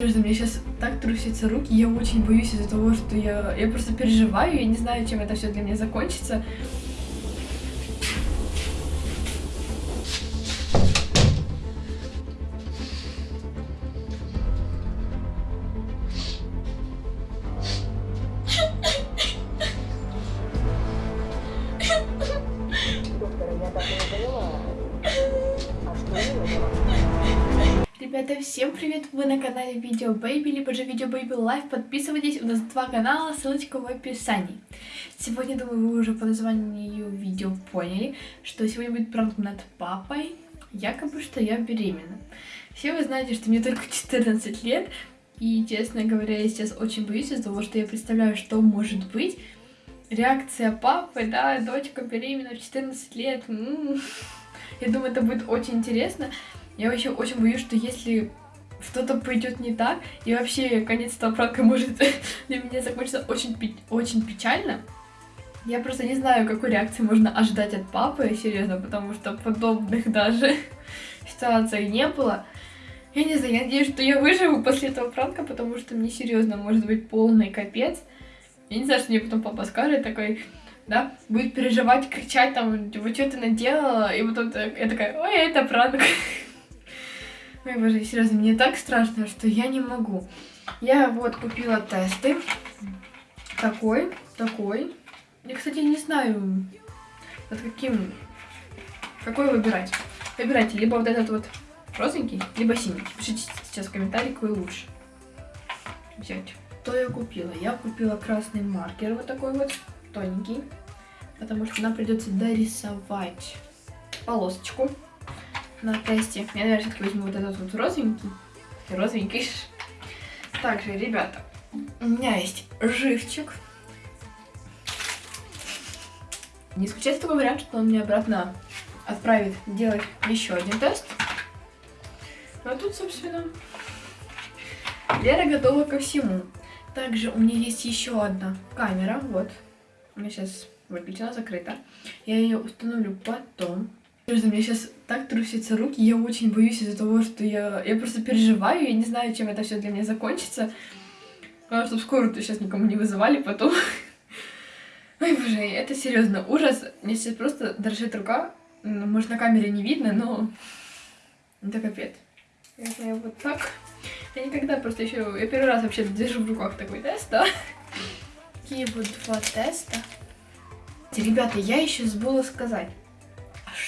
Серьезно, мне сейчас так трусятся руки, я очень боюсь из-за того, что я, я просто переживаю, я не знаю, чем это все для меня закончится. Видео Baby Life. Подписывайтесь, у нас два канала, ссылочка в описании. Сегодня, думаю, вы уже по названию видео поняли, что сегодня будет пранк над папой, якобы, что я беременна. Все вы знаете, что мне только 14 лет, и, честно говоря, я сейчас очень боюсь из-за того, что я представляю, что может быть. Реакция папы, да, дочка беременна в 14 лет. м Я думаю, это будет очень интересно. Я вообще очень боюсь, что если что-то пойдет не так, и вообще конец этого пранка может для меня закончиться очень, очень печально. Я просто не знаю, какой реакции можно ожидать от папы, серьезно, потому что подобных даже ситуаций не было. Я не знаю, я надеюсь, что я выживу после этого пранка, потому что мне серьезно может быть полный капец. Я не знаю, что мне потом папа скажет, такой, да, будет переживать, кричать там, типа, что ты наделала, и потом я такая, ой, это пранк. Ой, боже, серьезно, мне так страшно, что я не могу. Я вот купила тесты. Такой, такой. Я, кстати, не знаю, под каким, какой выбирать. Выбирайте либо вот этот вот розовенький, либо синий. Пишите сейчас в комментарии, какой лучше взять. Что я купила? Я купила красный маркер вот такой вот, тоненький, потому что нам придется дорисовать полосочку на тесте. Я, наверное, все-таки возьму вот этот вот розовенький. Розовенький. Также, ребята, у меня есть живчик. Не исключается такой вариант, что он мне обратно отправит делать еще один тест. Ну, а тут, собственно, Лера готова ко всему. Также у меня есть еще одна камера. Вот. У меня сейчас выключена, закрыта. Я ее установлю потом. Серьезно, мне сейчас так трусятся руки, я очень боюсь из-за того, что я, я просто переживаю, я не знаю, чем это все для меня закончится. Главное, чтобы скорую сейчас никому не вызывали потом. Ой, боже, это серьезно ужас. Мне сейчас просто дрожит рука. Ну, Может, на камере не видно, но это капец. Я вот так. Я никогда просто еще... Я первый раз вообще держу в руках такой тест, да? Такие вот два теста. Ребята, я еще забыла сказать,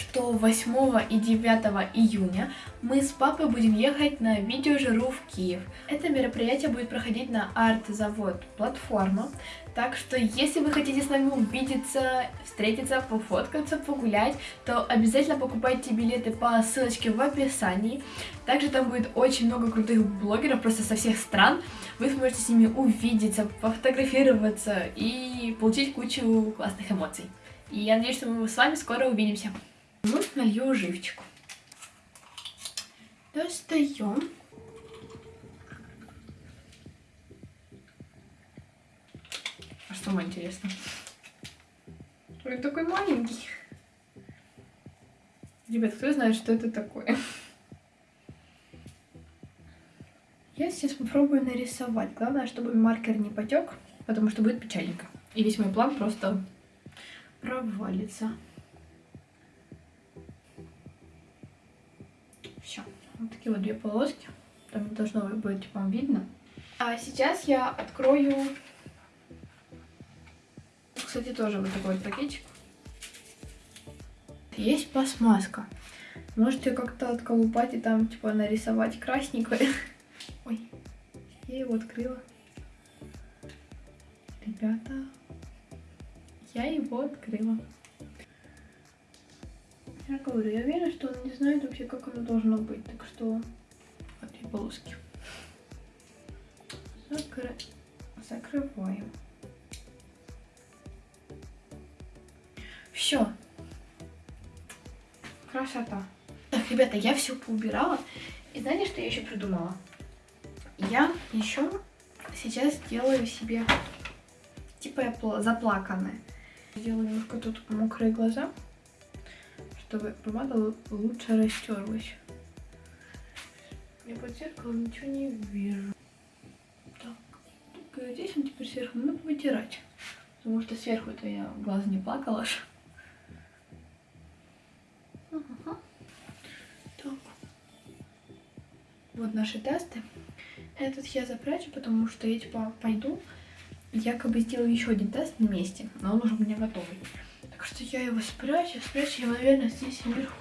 что 8 и 9 июня мы с папой будем ехать на видеожиру в Киев. Это мероприятие будет проходить на арт-завод платформа. Так что, если вы хотите с нами увидеться, встретиться, пофоткаться, погулять, то обязательно покупайте билеты по ссылочке в описании. Также там будет очень много крутых блогеров просто со всех стран. Вы сможете с ними увидеться, пофотографироваться и получить кучу классных эмоций. И я надеюсь, что мы с вами скоро увидимся. Ну, налью живчику. Достаем. А что вам интересно? Он такой маленький. Ребят, кто знает, что это такое? Я сейчас попробую нарисовать. Главное, чтобы маркер не потек, потому что будет печальненько. И весь мой план просто провалится. Вот такие вот две полоски. Там должно быть вам видно. А сейчас я открою... Кстати, тоже вот такой вот пакетик. Есть пластмасска. Можете как-то отколупать и там, типа, нарисовать красненькое. Ой, я его открыла. Ребята, я его открыла. Я говорю, я уверена, что он не знает вообще, как оно должно быть. Так что две полоски. Закры... Закрываем. Все. Красота. Так, ребята, я все поубирала. И знаете, что я еще придумала? Я еще сейчас делаю себе типа заплаканная. Делаю немножко тут мокрые глаза, чтобы помада лучше растерлась. Я под зеркалом ничего не вижу. Так, только здесь он теперь сверху ну, надо вытирать. Потому что сверху это я глаз не плакала. Ага. Так. Вот наши тесты. Этот я запрячу, потому что я типа пойду, якобы сделаю еще один тест на месте, но он уже у меня готовый. Так что я его спрячу, спрячу его, наверное, здесь вверху.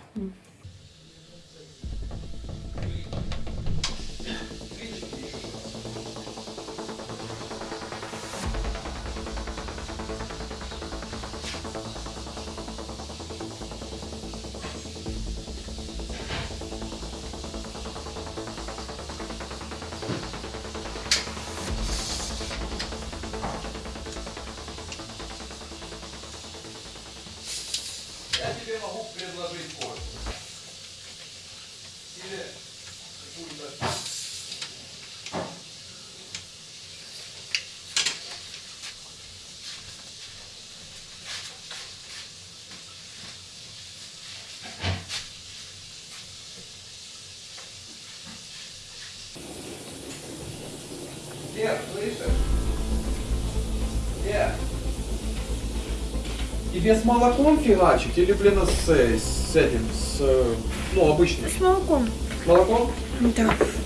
Лер, слышишь? Лер. Тебе с молоком фигачить или, блин, с, с этим, с, ну, обычным? С молоком. С молоком? Да. С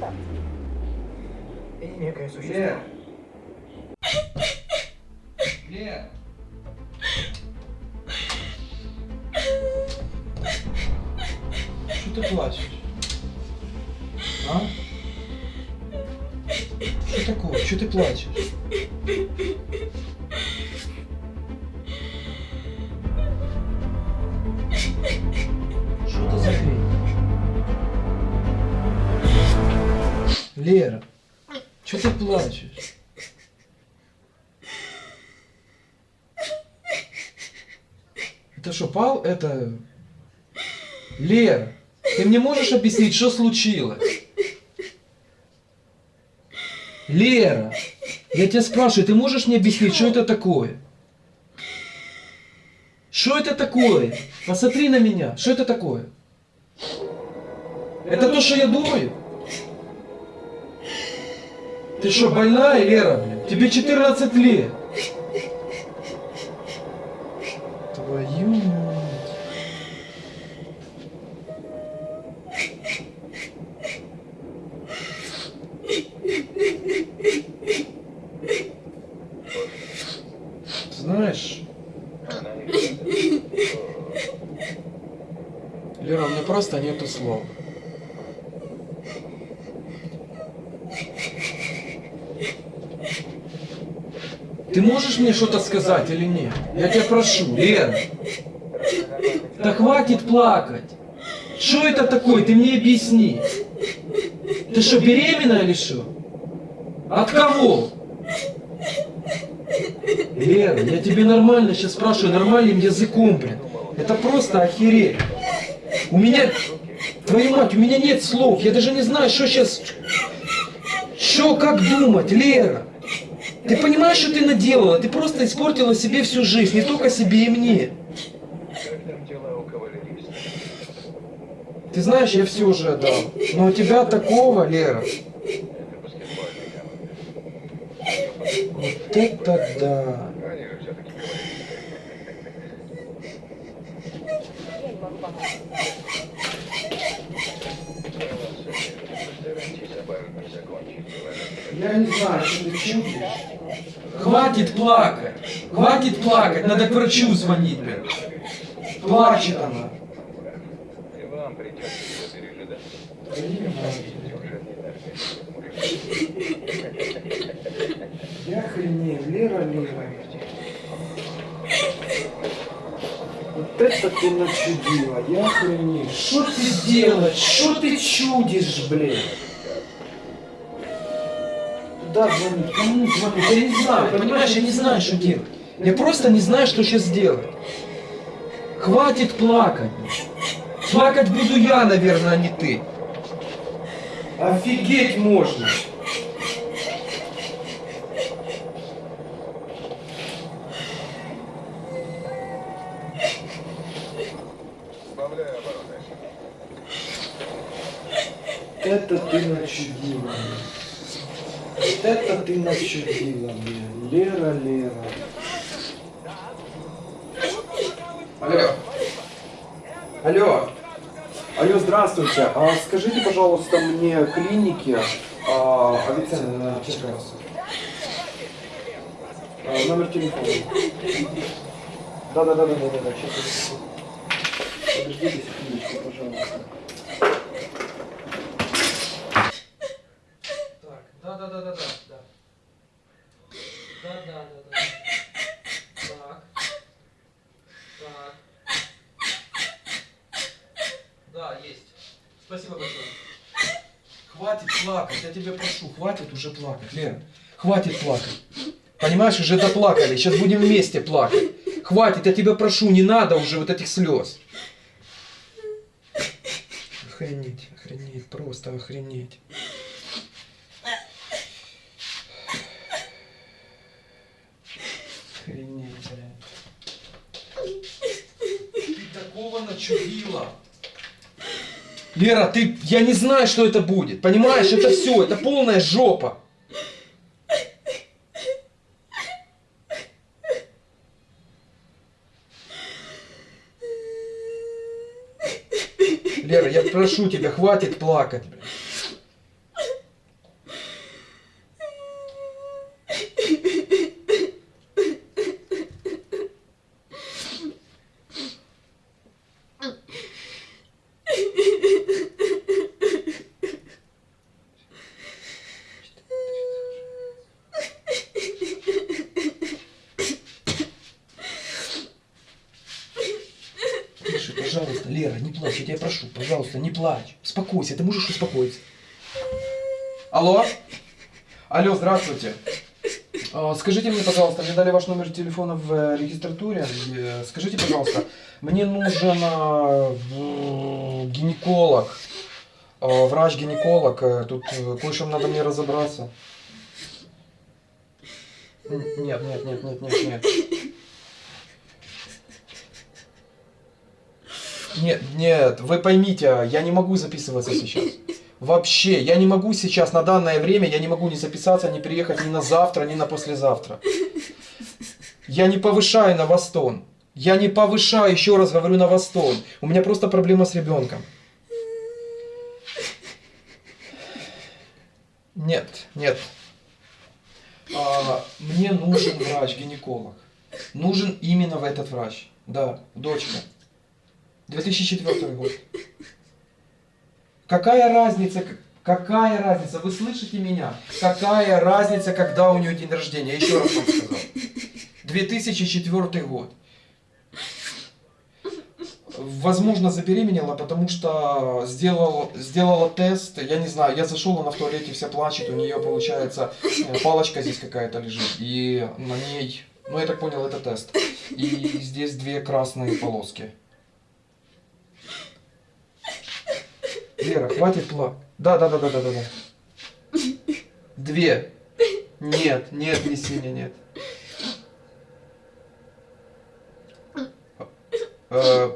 Антарктика. И некое существо. Лер. Лер. Что ты плачешь? А? Что такое? Что ты плачешь? Это... Лера, ты мне можешь объяснить, что случилось? Лера, я тебя спрашиваю, ты можешь мне объяснить, что это такое? Что это такое? Посмотри на меня, что это такое? Это то, что я думаю? Ты что, больная, Лера? Тебе 14 лет. Твою мать. Знаешь, Лера, у меня просто нету слов. Ты можешь мне что-то сказать или нет? Я тебя прошу, Лера. Да хватит плакать. Что это такое? Ты мне объясни. Ты что, беременна или что? От кого? Лера, я тебе нормально сейчас спрашиваю, нормальным языком, блин. Это просто охереть. У меня, твою мать, у меня нет слов. Я даже не знаю, что сейчас... Что, как думать, Лера? Ты понимаешь, что ты наделала? Ты просто испортила себе всю жизнь, не только себе и мне. Ты знаешь, я все уже отдал. Но у тебя такого, Лера. Вот это да. Они же все-таки Я не могу помочь. Я не знаю, что ты чудишь. Хватит плакать. Хватит плакать. Надо к врачу звонить, блин. Плачет она. И вам придется ее пережидать. Я охренею, Лера, Лера. Вот это ты начудила, я охренею. Что ты делаешь? Что ты чудишь, блин? Куда звонить? Кому звонить? Я не знаю, понимаешь, я не знаю, что делать. Я просто не знаю, что сейчас делать. Хватит плакать. Плакать буду я, наверное, а не ты. Офигеть можно. Это ты начудила. Вот это ты начудила, блин. Лера, Лера. Алло. Алло. Алло, здравствуйте. А скажите, пожалуйста, мне клиники а, Авиценна на Черкасах. А, номер телефона. Да, да, да, да, да, да, да. Сейчас. Подождите секундочку, пожалуйста. Так, да, да, да, да, да, да. Да, да, да, да. Так. Так. Да, есть. Спасибо большое. Хватит плакать, я тебя прошу, хватит уже плакать, Лера. Хватит плакать. Понимаешь, уже доплакали, сейчас будем вместе плакать. Хватит, я тебя прошу, не надо уже вот этих слез. Охренеть, охренеть, просто охренеть. Охренеть, блядь. Ты такого начудила. Лера, ты, я не знаю, что это будет. Понимаешь, это все, это полная жопа. Лера, я прошу тебя, хватит плакать. блядь. Тише, пожалуйста, Лера, не плачь, я тебя прошу, пожалуйста, не плачь. Успокойся, ты можешь успокоиться. Алло? Алло, здравствуйте. А, Скажите мне, пожалуйста, мне дали ваш номер телефона в э, регистратуре. Э, Скажите, пожалуйста, мне нужен а, гинеколог, а, врач-гинеколог. Э, Тут кое-что надо мне разобраться. Нет, нет, нет, нет, нет, нет. Нет, нет, вы поймите, я не могу записываться сейчас. Вообще, я не могу сейчас, на данное время, я не могу ни записаться, ни приехать ни на завтра, ни на послезавтра. Я не повышаю на вас тон. Я не повышаю, еще раз говорю, на вас тон. У меня просто проблема с ребенком. Нет, нет. А, мне нужен врач-гинеколог. Нужен именно в этот врач. Да, дочка. 2004 год. Какая разница, какая разница, вы слышите меня? Какая разница, когда у нее день рождения? Я еще раз вам сказал. 2004 год. Возможно, забеременела, потому что сделал, сделала тест, я не знаю, я зашел, она в туалете вся плачет, у нее, получается, э, палочка здесь какая-то лежит, и на ней, ну, я так понял, это тест. И здесь две красные полоски. Лера, хватит плакать. Да, да, да, да, да, да, да. Две. Нет, нет, не синяя, нет. Э,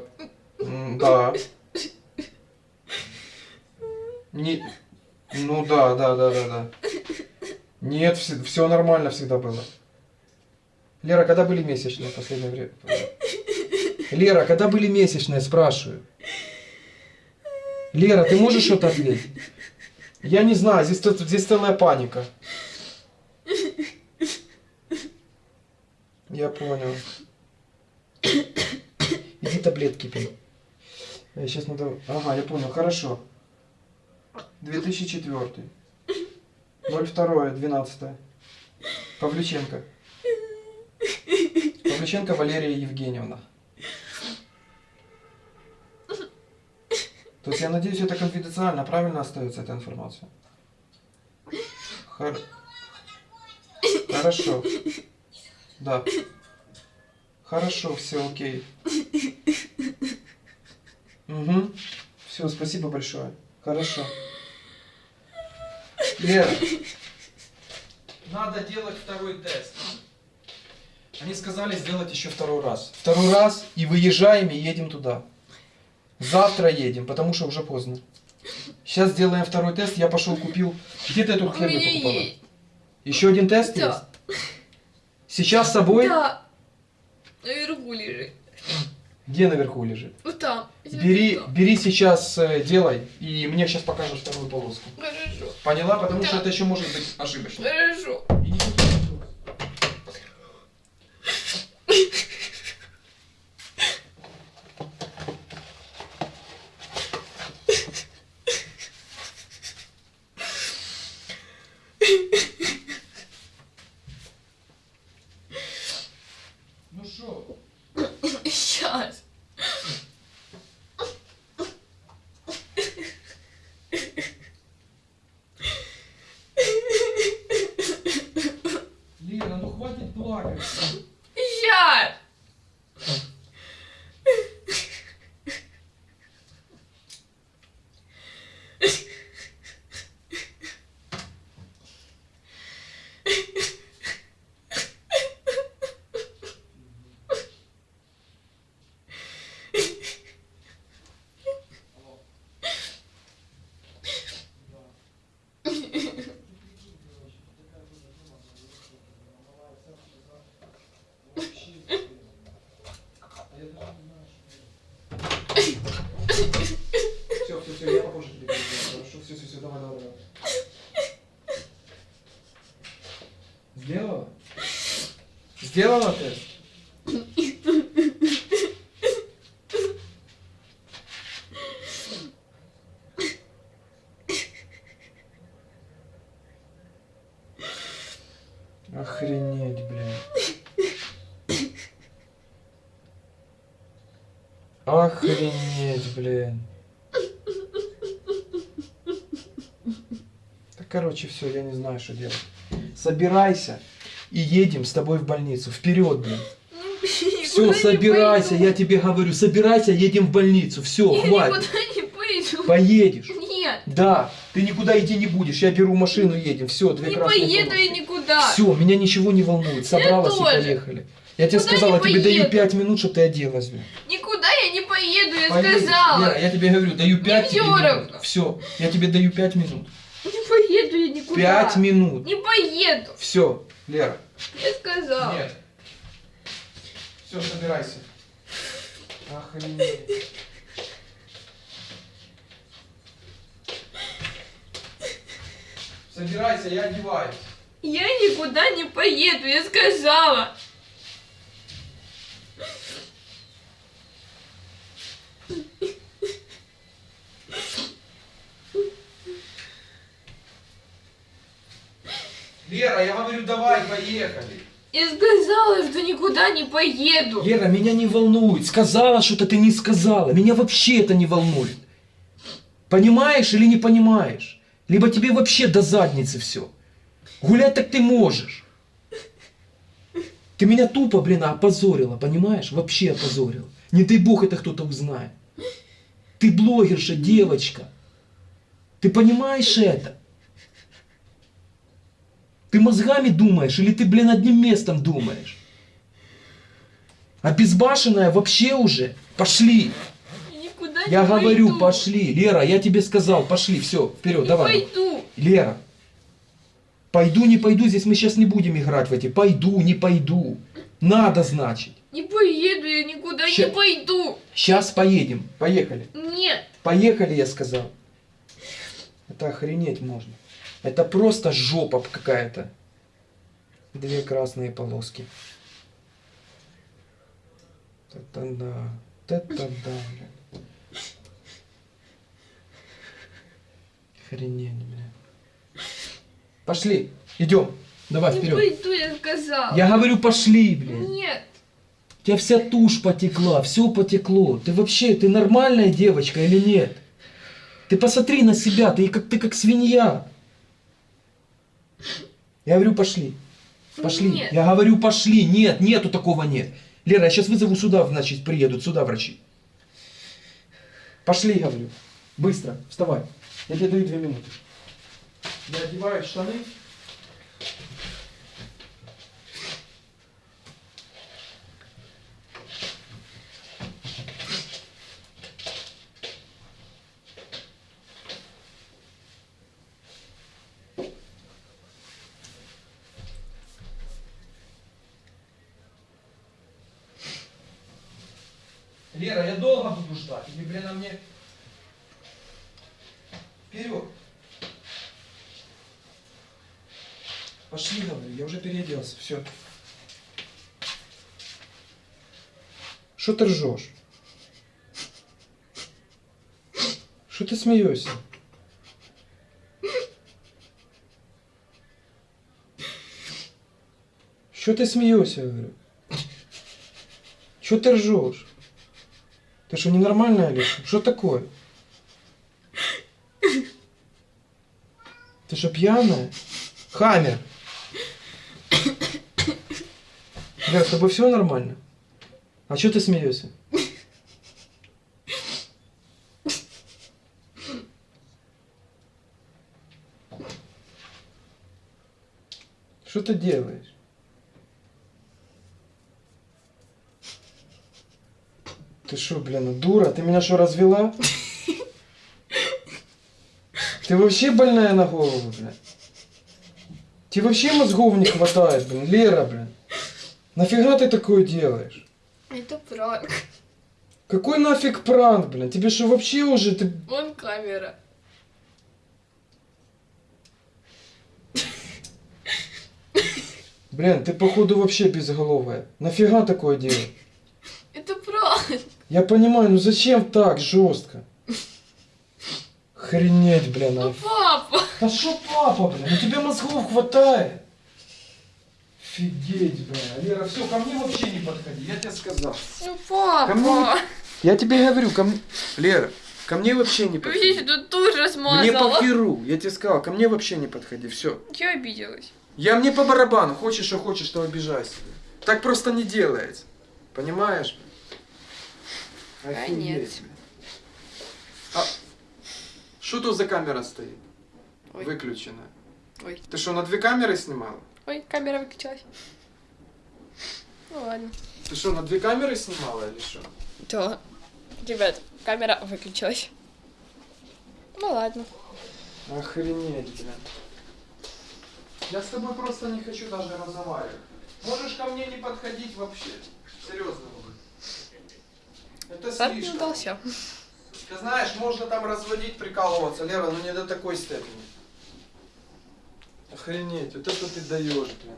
да. Не, ну да, да, да, да, да. Нет, все, нормально всегда было. Лера, когда были месячные в последнее время? Лера, когда были месячные, спрашиваю. Лера, ты можешь что-то ответить? Я не знаю, здесь, здесь целая паника. Я понял. Иди таблетки пей. Сейчас надо... Ага, я понял, хорошо. 2004. 02, 12. Павлюченко. Павлюченко Валерия Евгеньевна. То есть я надеюсь, это конфиденциально, правильно остается эта информация? Хор- Хорошо. Да. Хорошо, все, окей. Угу. Все, спасибо большое. Хорошо. Лера. Надо делать второй тест. Они сказали сделать еще второй раз. Второй раз и выезжаем и едем туда. Завтра едем, потому что уже поздно. Сейчас сделаем второй тест. Я пошел купил. Где ты эту херню покупала? есть. Еще один тест Да. есть? Сейчас с собой? Да. Наверху лежит. Где наверху лежит? Вот там. Бери, Там. бери сейчас, э, делай, и мне сейчас покажешь вторую полоску. Хорошо. Поняла? Потому Да. что это еще может быть ошибочно. Хорошо. Иди сюда. Ну что? Сейчас. Лена, ну хватит плакать. Сейчас. Все, все, все, я попозже тебе перезвоню. Хорошо, все, все, все, давай, давай, давай. Сделала? Сделала тест? Охренеть, блин. Охренеть, блин. Да, короче, все, я не знаю, что делать. Собирайся и едем с тобой в больницу. Вперед, блин. Все, собирайся, я тебе говорю, собирайся, едем в больницу. Все, Я хватит. никуда не пойду. Поедешь. Нет. Да, ты никуда идти не будешь. Я беру машину, едем. Все, две Не поеду полоски. я никуда. Все, меня ничего не волнует. Собралась и поехали. Я тебе Куда сказала, тебе даю поеду? 5 минут, чтобы ты оделась, блин. Никуда я не поеду, я Поедешь. сказала. Лера, я тебе говорю, даю 5 всё равно. Все, я тебе даю 5 минут. Не поеду я никуда. 5 минут. Не поеду. Все, Лера. Я сказала. Нет. Все, собирайся. Охренеть. Собирайся, я одеваюсь. Я никуда не поеду, я сказала. Лера, я говорю, давай, поехали. Я сказала, что никуда не поеду. Лера, меня не волнует. Сказала что-то, ты не сказала. Меня вообще это не волнует. Понимаешь или не понимаешь? Либо тебе вообще до задницы все. Гулять так ты можешь. Ты меня тупо, блин, опозорила, понимаешь? Вообще опозорила. Не дай бог это кто-то узнает. Ты блогерша, девочка. Ты понимаешь это? Ты мозгами думаешь или ты, блин, одним местом думаешь? А безбашенная вообще уже. Пошли. Я никуда Я не говорю, пойду. пошли. Лера, я тебе сказал, пошли. Все, вперед, Не давай. пойду. Лера, пойду, не пойду, здесь мы сейчас не будем играть в эти. Пойду, не пойду. Надо, значит. Не поеду я никуда, Ща- не пойду. Сейчас поедем. Поехали. Нет. Поехали, я сказал. Это охренеть можно. Это просто жопа какая-то. Две красные полоски. Та-та-да. Та-та-да, блядь. Охренеть, блядь. Пошли, идем. Давай Не вперед. пойду, я сказала. Я говорю, пошли, блядь. Нет. У тебя вся тушь потекла, все потекло. Ты вообще, ты нормальная девочка или нет? Ты посмотри на себя, ты как, ты как свинья. Я говорю, пошли. Пошли. Нет. Я говорю, пошли. Нет, нету такого нет. Лера, я сейчас вызову сюда, значит, приедут сюда врачи. Пошли, говорю. Быстро, вставай. Я тебе даю две минуты. Я одеваю штаны. Лера, я долго буду ждать. Или, блин, а мне... Вперед. Пошли, говорю, я уже переоделся, все. Что ты ржешь? Что ты смеешься? Что ты смеешься, говорю? Что ты ржешь? Ты что, ненормальная или что? Такое? Ты что, пьяная? Хаммер! Бля, с тобой все нормально? А что ты смеешься? Что ты делаешь? Ты что, блин, дура? Ты меня что, развела? Ты вообще больная на голову, блин? Тебе вообще мозгов не хватает, блин, Лера, блин. Нафига ты такое делаешь? Это пранк. Какой нафиг пранк, блин? Тебе что вообще уже ты... Вон камера. Блин, ты походу вообще безголовая. Нафига такое делать? Это пранк. Я понимаю, ну зачем так жестко? Хренеть, блин. Ну, а. папа. А что папа, блин? У тебя мозгов хватает. Офигеть, блин. Лера, все, ко мне вообще не подходи, я тебе сказал. Ну, папа. Кому? Я тебе говорю, ко мне... Лера, ко мне вообще не Видишь, подходи. тут тушь размазала. Мне по херу, я тебе сказал, ко мне вообще не подходи, все. Я обиделась. Я мне по барабану, хочешь, что хочешь, то обижайся. Так просто не делается. Понимаешь? А блин. А что тут за камера стоит? Ой. Выключенная. Ой. Ты что, на две камеры снимала? Ой, камера выключилась. Ну ладно. Ты что, на две камеры снимала или что? Да. Ребят, камера выключилась. Ну ладно. Охренеть, блин. Я с тобой просто не хочу даже разговаривать. Можешь ко мне не подходить вообще. Серьезно. Это Старт не слишком. удался. Ты знаешь, можно там разводить, прикалываться, Лера, но не до такой степени. Охренеть, вот это ты даешь, блин.